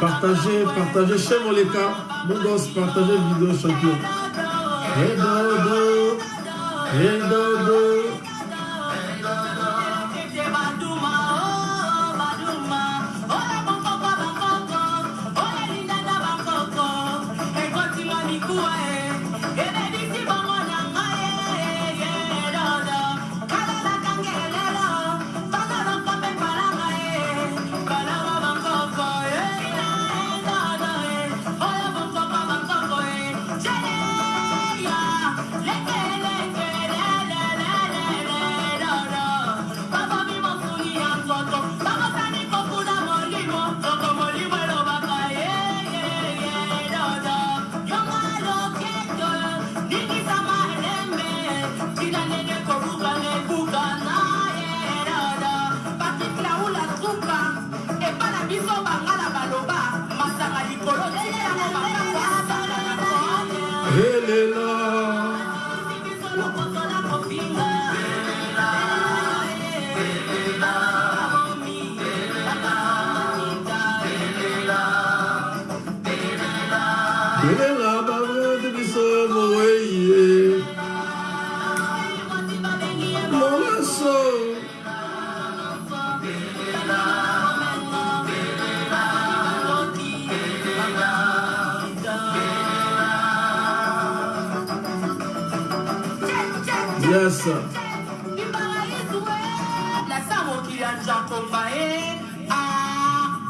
Partagez, partagez chez mon gosse, partagez vidéo champion. yes lasa mokili ya nzakomba ye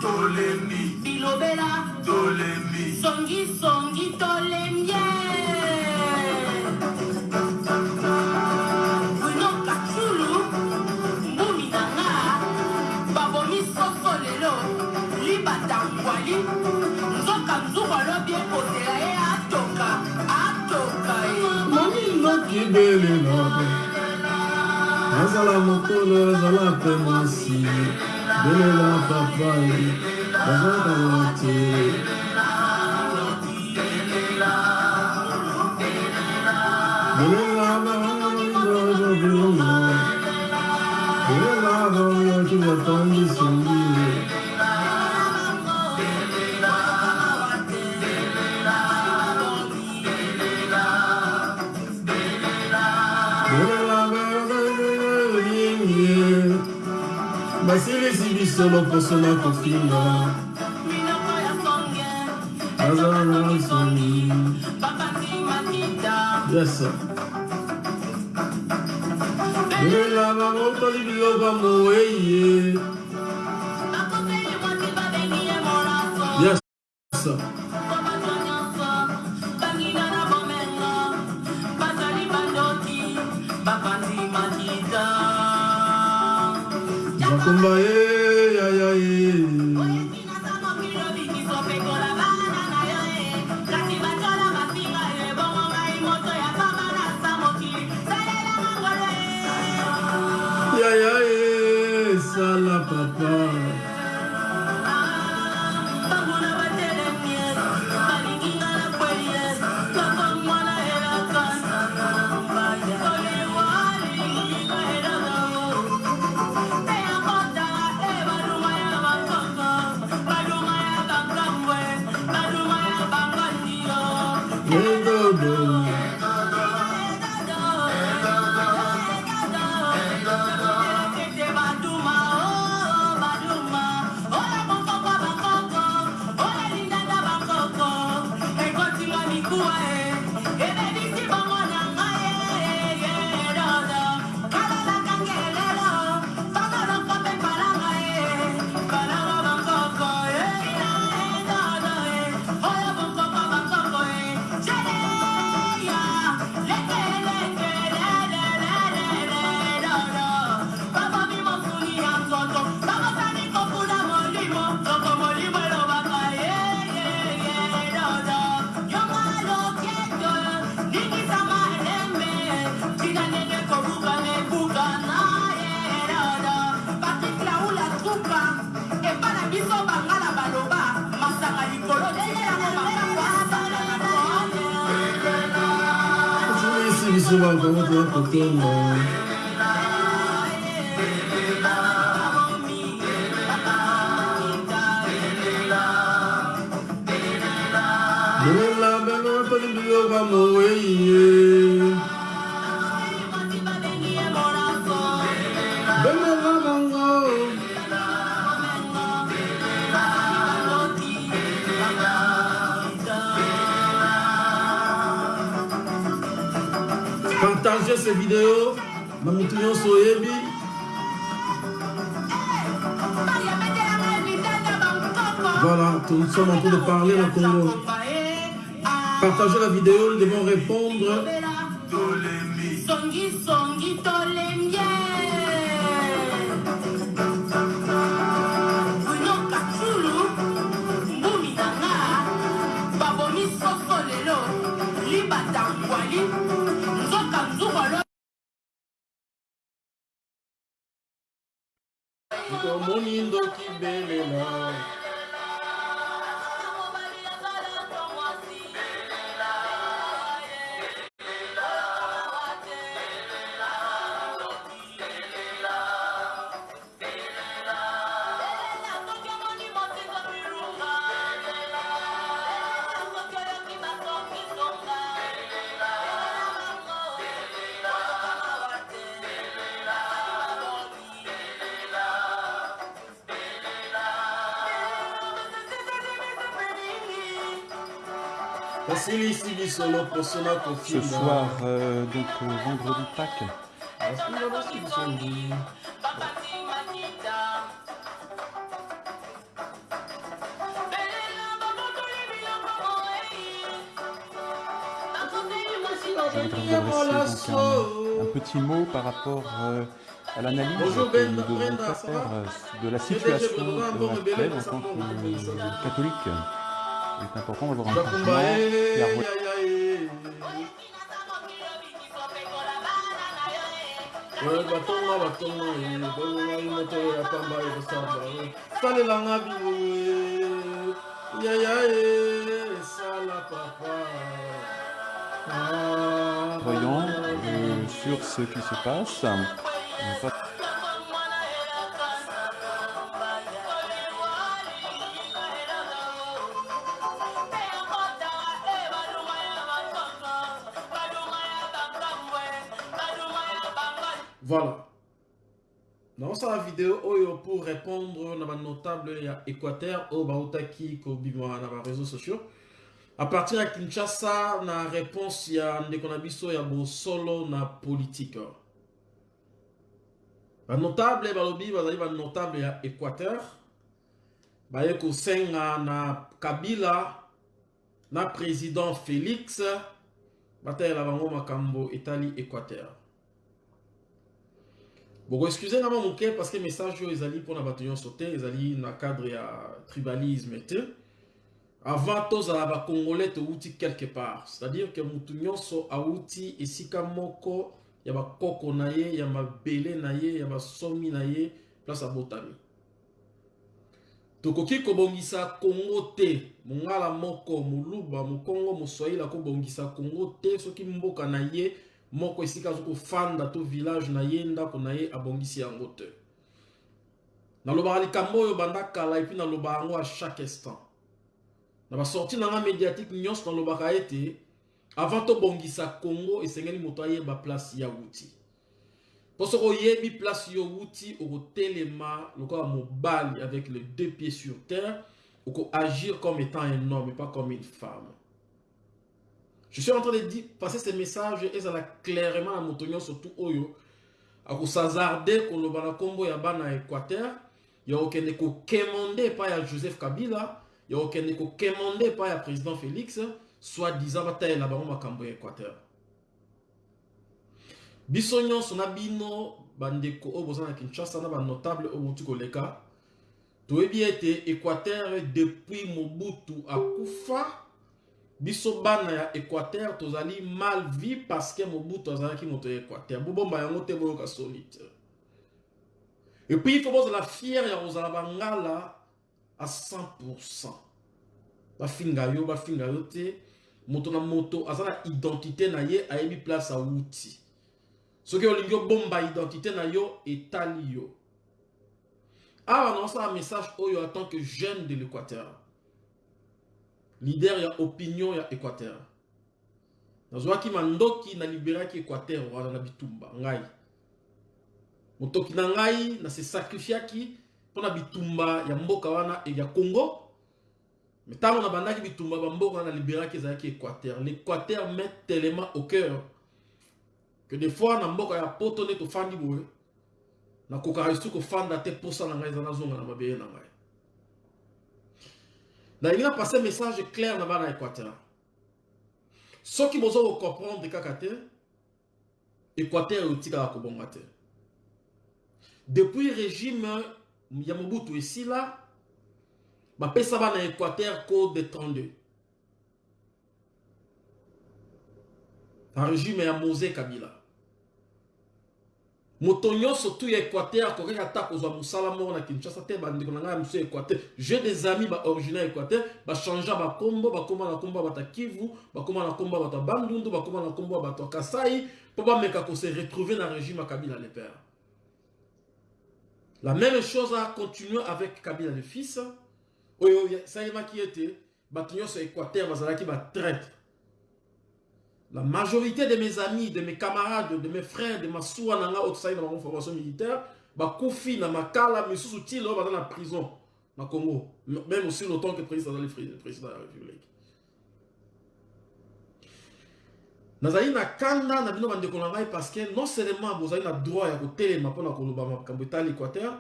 tolemi. bilobela. Tolemi. Songisongi tolemi e. bruno katulu mbumi nanga babomi soso lelo libata ngwali nzoka nzuku alobi ekozela ye atoka atoka ye mami nakibele azala mokolo azala mpe mwasi. Belela papai bazalaka wate belela baaaobilongo belela baoyoki botondisuma solo posona kofinga azalansoni yes lela bamontoli biloko moeye. Partagez ces vidéos na motu nyonso oyebi voilà nous sommes en train de parler le congo la vidéo nous devons répondre Ce soir, euh, donc euh, vendredi Pâques, un, un petit mot par rapport euh, à l'analyse que Ben, nous devons faire de la situation euh, actuelle en tant que catholique. Un batonga batonga ya pamba ekosamba salelanga esala papa. Euh, sur ce qui se passe. Naosala video oyo pour répondre na banotable ya équateur oyo bautaki kobima na baréseau sociaux. À partir ya kinshasa na réponse ya ndeko na biso ya bosolo na politique. Banotable balobi bazali banotable ya équateur baye kosenga na kabila na président félix. Batalela bango makambo etali équateur boko excuse nga mwa moke parce que message oyo ezali mpona bato nyonso te ezali na cadre ya tribalisme te. Avant tozala bacongolais touti quelque part. C'est-à-dire que motu nyonso awuti esika moko ya bakoko na ye ya mabele na ye ya basomi na ye place abotami. Tokoki kobongisa kongo te mongala moko moluba mokongo moswahili akobongisa kongo te soki mboka na ye moko esika aza kofanda to village na ye ndako na ye abongisi yango te. Nalobaka likambo oyo banda kala epuis nalobaka yango à chaque instant. Na basorti na médiatique nyonso nalobaka ete avant tobongisa congo esengeli moto ayeba place ya wuti mpo soki oyebi place yo wuti okotelema lokola mobali avec les deux pieds sur terre okoagir comme étant un homme et pas comme une femme je suis en train de dire passer ce message ezala clairement na moto nyonso tu oyo akosazarde koloba na nkombo ya bana ya équateur ya kokende kokemande epai ya joseph kabila. Ya kokende kokemande epai ya président félix. Soit disant batalela bango makambo ya équateur. Biso nyonso na bino bandeko oyo boza na kinshasa na banotable oyo bouti koleka. Toyebi ete équateur depuis mobutu akufa biso bana ya équateur tozali mal vi parce que mobutu azalaki moto ya équateur bobomba yango te boyoka soni te epuis il faut bozala fiere ya bangala à 100 bafinga yo bafinga yo te moto na moto aza identité na ye ayebi place awuti. Soki olingi obomba identité na yo etali yo. Awa naosala message oyo en tant que jeune de l'équateur leader ya opinion ya équateur. Nazwaki mandoki naliberaki équateur wana na bitumba ngai motoki na ngai nase sacrifiaki mpona bitumba ya mboka wana ya congo. Me ntango nabandaki bitumba bamboka wana naliberaki ezalaki équateur. L'équateur met tellement au cœur que des fois na mboka ya poto nde tofandi boye. Nakokaka lisusu kofanda te posa na ngai eza nazonga na mabele na ngai nalingi napase message clair na bana équateur. Soki boza kocomprendre kaka te équateur etikaka kobonga te depuis régime ya mobutu esila bapesa bana équateur code 32 na régime ya mose kabila moto nyonso tu ya équateur akokaki ata kozwa mosala moko na kinshasa te bandeko na ngai ya mosu ya équateur j'ai des amis baoriginaire équateur bachangea bakombo bakóma na kombo ya bato ya kivu bakóma na kombo ya bato ya bandundu bakóma na kombo ya bato ya kasai mpo bameka kose retrouver na régime kabila le père. La même chose a continué avec kabila le fils. Oyo esalemaki ete bato nyonso ya équateur bazalaki batraître La majorité de mes amis, de mes camarades, de mes frères, de ma otsai dans ma formation militaire, ba koufi na makala misusu tilo ba dans la prison na Congo, même aussi longtemps que le président de la République. nazali na kanda na bino bandeko na ngai parce que non seulement bozali na droit ya kotelema mpona koloba makambo etali équateur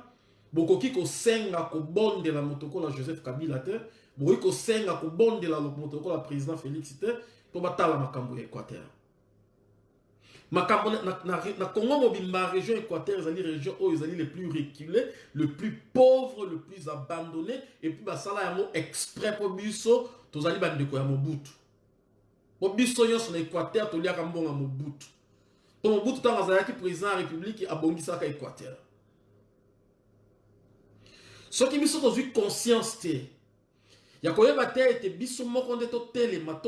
bokoki kosenga kobondela moto kola joseph kabila te bokoki kosenga kobondela moto kola président félix te mpo batala makambo ya équateur. Makambo na, congo mobimba région équateur ezali région oyo ezali le plus reculé le plus pauvre le plus abandonné et puis basala yango exprès mpo biso tozali bandeko ya mobutu mpo biso nyonso na équateur toliaka mbongo mobutu mpo mobutu ntango azalaki président ya république abongisaka équateur. Soki biso tozwi conscience te ya koyeba te ete biso moko nde totelema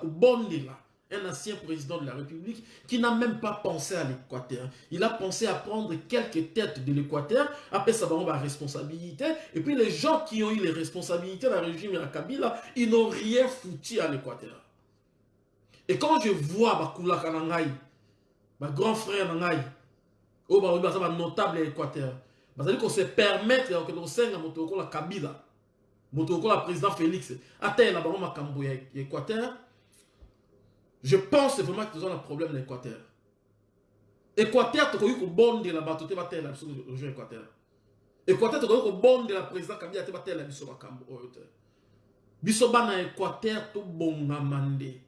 kobondela un ancien président de la république qui n'a même pas pensé à l'équateur. Il a pensé à prendre quelques têtes de l'équateur apesa bango baresponsabilité et puis les gens qui ont eu les responsabilités dans le régime ya kabila ils n'ont rien foutu à l'équateur. Et quand je vois bakulaka na ngai bagrand frère na ngai oyo balobi baza banotable ya équateur bazali kose permettre ya kosenga moto lokola kabila moto lokola président félix atalela bango makambo ya équateur. Je pense vraiment que toza na problème na équateur. Équateur tokoki kobondela bato te batalela biso région équateur. Équateur tokoki kobondela président kabila te batalela biso makambo oyo te biso bana équateur tobongama nde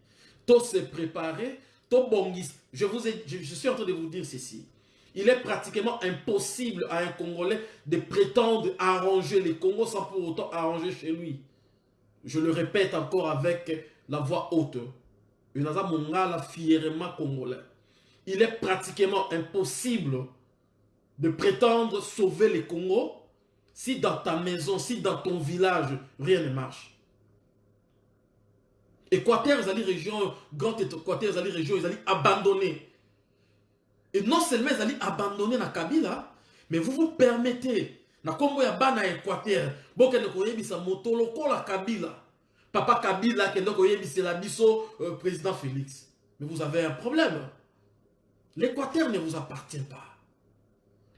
tose préparer tobongisa je, vous ai, je, je suis en train de vous dire ceci il est pratiquement impossible à un Congolais de prétendre arranger les Congos sans pour autant arranger chez lui. Je le répète encore avec la voix haute. congolais. Il est pratiquement impossible de prétendre sauver les Congos si dans ta maison, si dans ton village, rien ne marche. Équateur, ils région, grand Équateur, ils région, ils abandonnés. Et non seulement ils allaient abandonner la Kabila, mais vous vous permettez, na kombo ya bana Équateur, bokende koyebisa moto lokola Kabila. Papa Kabila kende koyebisa la biso euh, président Félix. Mais vous avez un problème. L'Équateur ne vous appartient pas.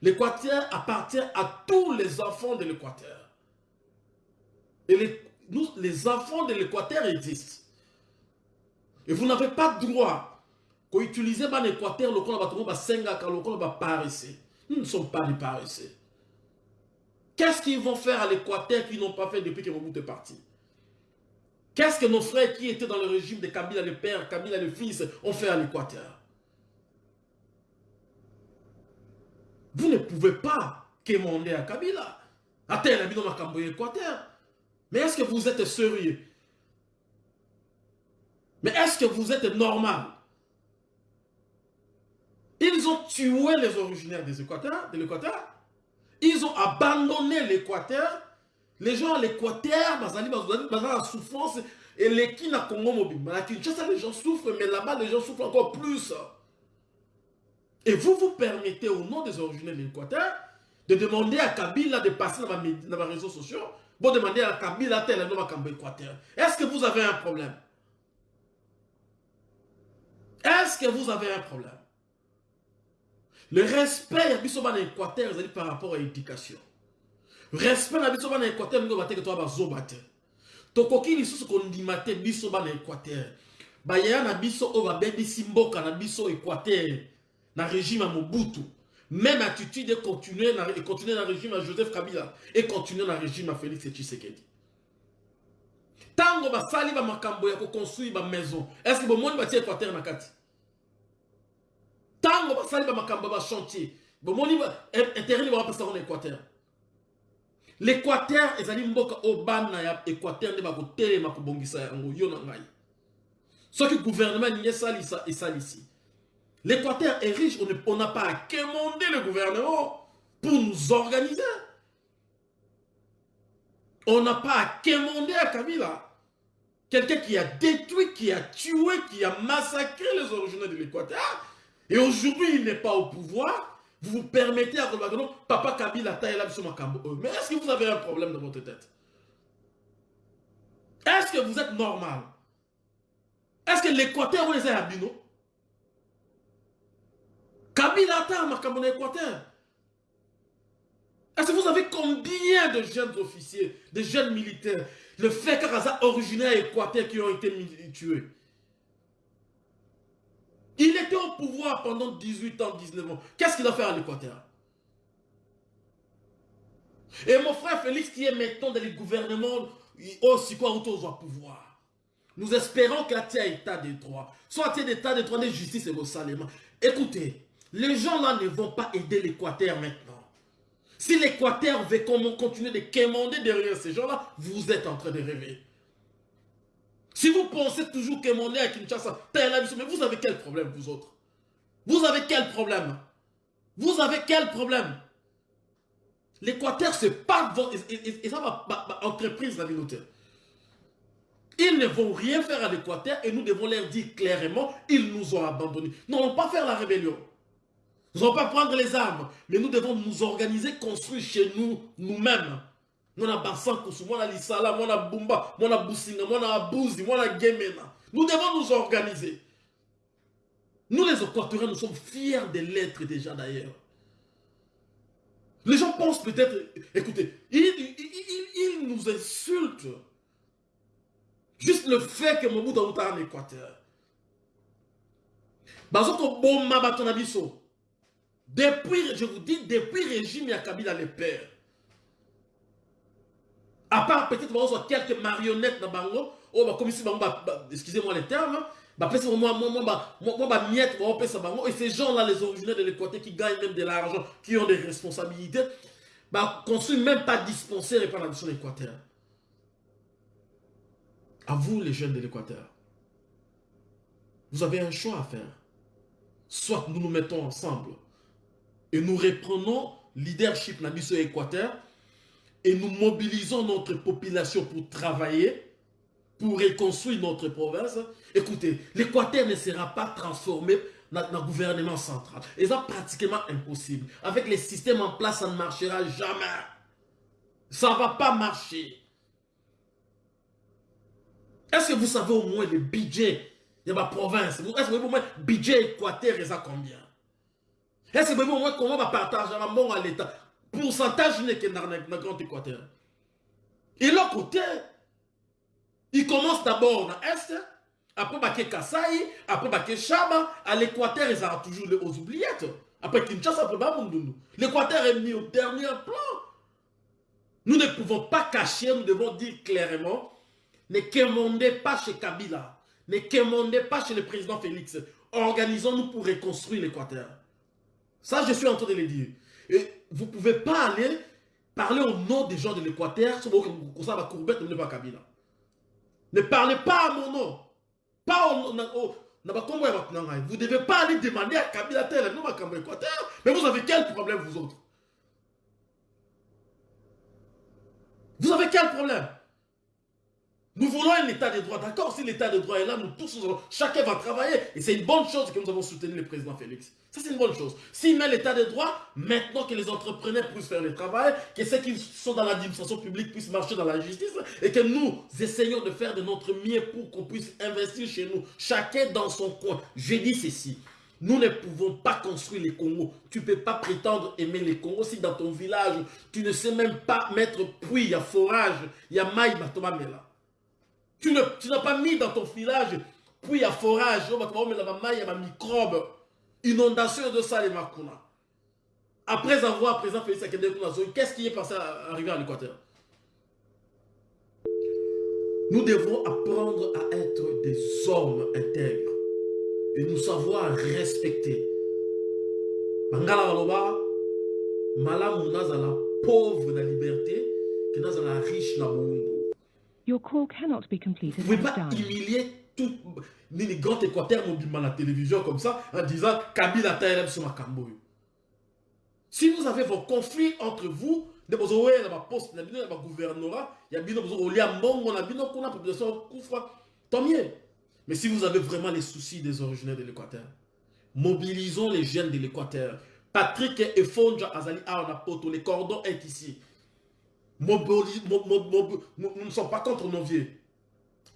L'Équateur appartient à tous les enfants de l'Équateur. Et les, les enfants de l'Équateur existent. Et vous n'avez pas droit koutiliser ban équateur lokola bato mo basengaka lokola nous ne sommes pas des qu'est-ce qu'ils vont faire à l'équateur qu'ils n'ont pas fait depuis que Mobutu est parti? Qu'est-ce que nos frères qui étaient dans le régime de Kabila le père Kabila le fils ont fait à l'équateur? Vous ne pouvez pas quémander à Kabila. Atteindre la dans makambo équateur. Mais est-ce que vous êtes sérieux? Mais est-ce que vous êtes normal? Ils ont tué les originaires des Équateurs, de l'Équateur. Ils ont abandonné l'Équateur. Les gens à l'Équateur, bazali la souffrance et les qui na Congo mobile. À Kinshasa, les gens souffrent, mais là-bas, les gens souffrent encore plus. Et vous vous permettez, au nom des originaires de l'Équateur, de demander à Kabila de passer dans les réseaux sociaux, vous demandez à Kabila tel nom à Équateur. Est-ce que vous avez un problème? Est-ce que vous avez un problème? Le respect à Bissoban Équateur, c'est par rapport à l'éducation. Respect à Bissoban Équateur, nous avons que toi, Zobate. Tokoki, nous sommes condimate Bissoban Équateur. Bayaya na biso o babebisi mboka na biso Équateur na régime à Mobutu. Même attitude de continuer dans continuer le régime à Joseph Kabila et continuer dans le régime à Félix Tshisekedi. Tango basali ba makambo ya ko construire ba maison. Est-ce monde bâti Équateur na kati? Tango basali ba makambo ba chantier. Bon monde ba intérêt ba pesa en Équateur. L'Équateur ezali mboka o bana ya Équateur ne ba ko telema ko bongisa yango yo na ngai. Soki gouvernement n'y salisa et salisi. L'Équateur est riche, on n'a pas à quémander le gouvernement pour nous organiser. On n'a pas à quémander à Kabila. Quelqu'un qui a détruit, qui a tué, qui a massacré les originaux de l'Équateur. Et aujourd'hui, il n'est pas au pouvoir. Vous vous permettez à non, Papa Kabila taille là sur Mais est-ce que vous avez un problème dans votre tête? Est-ce que vous êtes normal? Est-ce que l'Équateur, vous les avez abino Kabila ata makambo na Équateur. Est-ce que vous savez combien de jeunes officiers, de jeunes militaires, le fait qu'Araza originaire Équateur qui ont été tués Il était au pouvoir pendant 18 ans, 19 ans. Qu'est-ce qu'il a fait à l'Équateur Et mon frère Félix qui est maintenant dans les gouvernements, aussi quoi au pouvoir. Nous espérons qu'il y a état de droit. Soit il y a état de droit de justice et de salement. Écoutez, les gens là ne vont pas aider l'Équateur maintenant. Si l'Équateur veut continuer de quémander derrière ces gens-là, vous êtes en train de rêver. Si vous pensez toujours quémander à Kinshasa, mais vous avez quel problème, vous autres? Vous avez quel problème? Vous avez quel problème? L'Équateur, c'est pas votre... Et, ça, ma, entreprise, la communauté. Ils ne vont rien faire à l'Équateur et nous devons leur dire clairement, ils nous ont abandonnés. Nous n'allons pas faire la rébellion. Nous n'allons pas prendre les armes, mais nous devons nous organiser, construire chez nous, nous-mêmes. Moi on Gemena. Nous devons nous organiser. Nous les Équatoriens, nous sommes fiers de l'être déjà d'ailleurs. Les gens pensent peut-être, écoutez, ils, nous insultent. Juste le fait que Mobutu a en Équateur. Bazoko batonabiso. Depuis, je vous dis, depuis le régime Kabila le père. À part peut-être quelques marionnettes dans Bango, oh, bah, comme ici, excusez-moi les termes, bah, moi, moi, moi, bah, bah, miette, et ces gens-là, les originaires de l'Équateur, qui gagnent même de l'argent, qui ont des responsabilités, bah, construisent même pas dispensaire et pas la mission l'Équateur. À vous, les jeunes de l'Équateur, vous avez un choix à faire. Soit nous nous mettons ensemble et nous reprenons leadership dans mission et nous mobilisons notre population pour travailler, pour reconstruire notre province. Écoutez, l'Équateur ne sera pas transformé dans le gouvernement central. Et c'est pratiquement impossible. Avec les systèmes en place, ça ne marchera jamais. Ça ne va pas marcher. Est-ce que vous savez au moins le budget de ma province? Est-ce que vous savez au moins le budget Équateur, ça combien? Est-ce que vous comment on va partager à l'État? Pourcentage n'est que dans Grand Équateur. Et l'autre côté, il commence d'abord dans l'Est, après Baké Kassai, après Baké Chaba, à l'Équateur, ils ont toujours les oubliettes. Après Kinshasa, après Babundunou. L'Équateur est mis au dernier plan. Nous ne pouvons pas cacher, nous devons dire clairement, ne quémandez pas chez Kabila, ne quémandez pas chez le président Félix. Organisons-nous pour reconstruire l'Équateur. Ça, je suis en train de le dire. Et vous ne pouvez pas aller parler au nom des gens de l'Équateur, ne parlez pas à mon nom. Pas au nom. Vous ne devez pas aller demander à Kabila tel nom à Équateur. Mais vous avez quel problème, vous autres? Vous avez quel problème? Nous voulons un état de droit, d'accord? Si l'état de droit est là, nous tous, chacun va travailler. Et c'est une bonne chose que nous avons soutenu le président Félix. Ça, c'est une bonne chose. S'il met l'état de droit, maintenant que les entrepreneurs puissent faire le travail, que ceux qui sont dans l'administration publique puissent marcher dans la justice, et que nous essayons de faire de notre mieux pour qu'on puisse investir chez nous, chacun dans son coin. Je dis ceci. Nous ne pouvons pas construire les Congos. Tu ne peux pas prétendre aimer les Congos si dans ton village, tu ne sais même pas mettre puits, il y a forage, il y a maï, mela. Tu n'as pas mis dans ton village puits, il y a forage, il y a microbe, inondation de ça, les makuna. Après avoir présent Félix qu'est-ce qui est passé à arriver à l'Équateur? Nous devons apprendre à être des hommes intègres et nous savoir respecter. Bangala baloba, malamu nazala pauvre na liberté, que nazala riche na bongo. Your call cannot be completed. Vous ne pouvez pas humilier tout les grands équateurs mobile à la télévision comme ça en disant Kabila Taïlem sur ma. Si vous avez vos conflits entre vous, de oe na ba poste bino na ba gouvernorat, bozo olia mbongo na bino kuna population tant mieux. Mais si vous avez vraiment les soucis des originaires de l'Équateur, mobilisons les jeunes de l'Équateur. Patrick et Fonja Azali Poto, les cordons est ici. Nous ne sommes pas contre nos vieux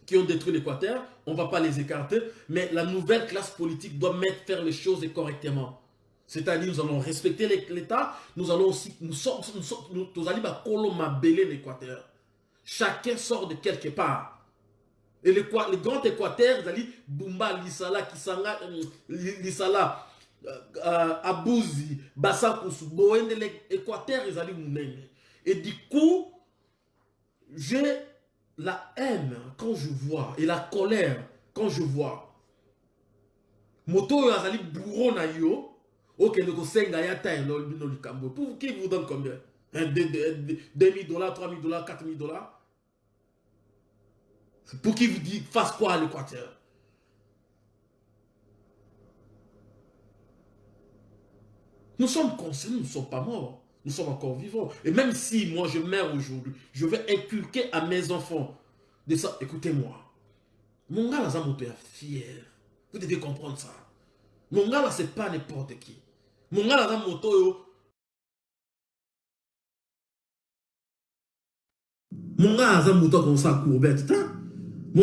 qui ont détruit l'Équateur, on ne va pas les écarter, mais la nouvelle classe politique doit mettre, faire les choses correctement. C'est-à-dire, nous allons respecter l'État, nous allons aussi, nous sommes, nous sommes, nous allons l'Équateur. Chacun sort de quelque part. Et le, le grand équateur, Zali, Bumba, Lisala, Kisanga, euh, euh, euh, Abouzi, Boende, l'équateur, Zali Mounene. Et du coup, j'ai la haine quand je vois, et la colère quand je vois. Moto Zali bourreau na yo, ok, le kosenga ya likambo. Pour qui vous donne combien? 2000 dollars, 3000 dollars, 4000 dollars? Pour qu'il vous dise, fasse quoi à l'Équateur? Nous sommes conscients, nous ne sommes pas morts. Nous sommes encore vivants. Et même si moi je meurs aujourd'hui, je vais inculquer à mes enfants de ça. Écoutez-moi. Mon gars, là, est fier. Vous devez comprendre ça. Mon gars, là, c'est pas n'importe qui. Mon gars, là, moto, Mon gars, là, moto comme ça. Mon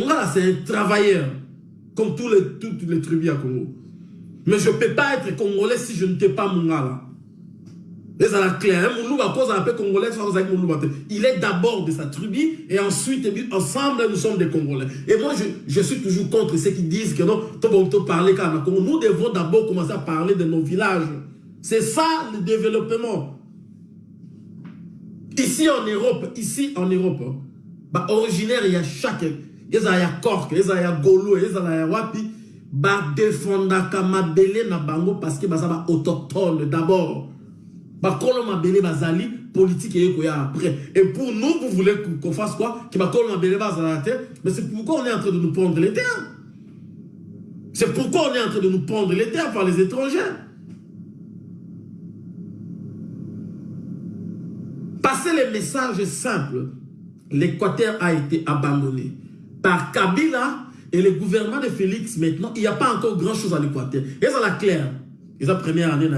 gars, c'est un travailleur, comme tous les, toutes les tribus à Congo. Mais je ne peux pas être congolais si je ne t'ai pas mon gars là. Il est d'abord de sa tribu et ensuite, ensemble, nous sommes des Congolais. Et moi, je, je suis toujours contre ceux qui disent que non, nous devons d'abord commencer à parler de nos villages. C'est ça le développement. Ici en Europe, ici en Europe, bah, originaire, il y a chaque ezala ya ya golo ezala ya wapi badefendaka mabele na bango parce que baza baautochtone d'abord bakolo mabele bazali politique eye koya après. Et pour nous vous voulez qu'on fasse quoi? Que bakolo mabele bazala te mais c'est pourquoi on est en train de nous prendre les terres. C'est pourquoi on est en train de nous prendre les terres par les étrangers passer les messages simples. L'équateur a été abandonné par Kabila et le gouvernement de Félix maintenant, il n'y a pas encore grand chose à l'Équateur. Et ça la clair. Et la première année,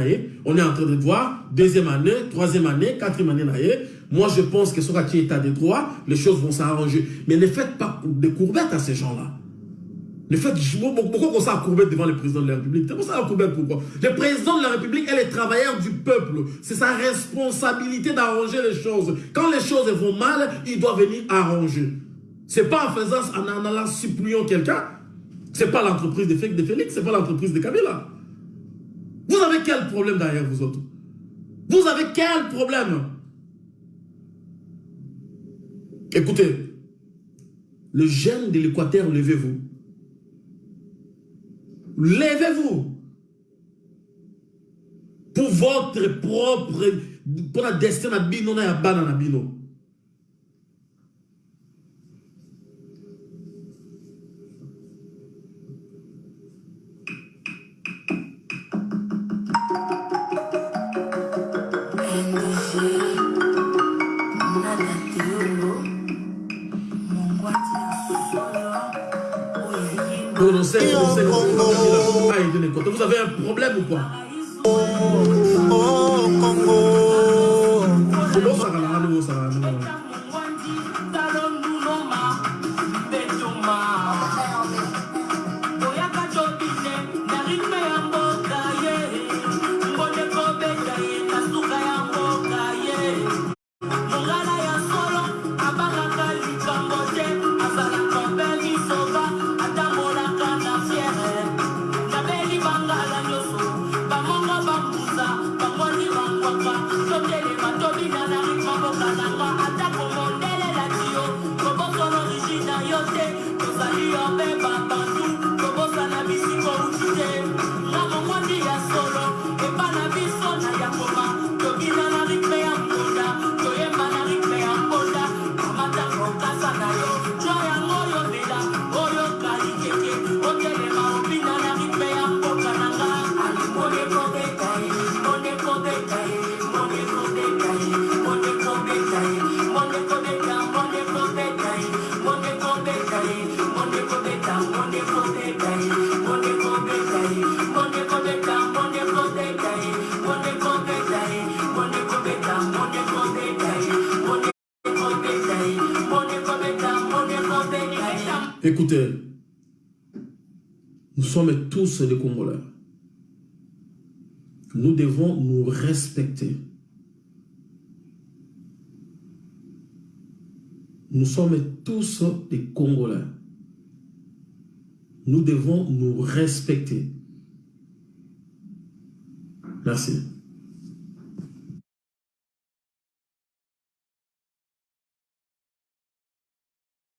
on est en train de voir, deuxième année, troisième année, quatrième année, moi je pense que sur un état de droit, les choses vont s'arranger. Mais ne faites pas de courbettes à ces gens-là. Ne faites pourquoi on courbette devant le président de la République? C'est pour ça courbette pourquoi? Le président de la République est le travailleur du peuple. C'est sa responsabilité d'arranger les choses. Quand les choses vont mal, il doit venir arranger. C'est pas en faisant, en, allant suppliant quelqu'un. C'est pas l'entreprise de Félix, c'est pas l'entreprise de Kabila. Vous avez quel problème derrière vous autres? Vous avez quel problème? Écoutez, le jeune de l'Équateur, levez-vous. Levez-vous. Pour votre propre, pour la destin à Bino, à Bino. Vous avez un problème ou quoi? Écoutez, nous sommes tous des Congolais. Nous devons nous respecter. Nous sommes tous des Congolais. Nous devons nous respecter. Merci.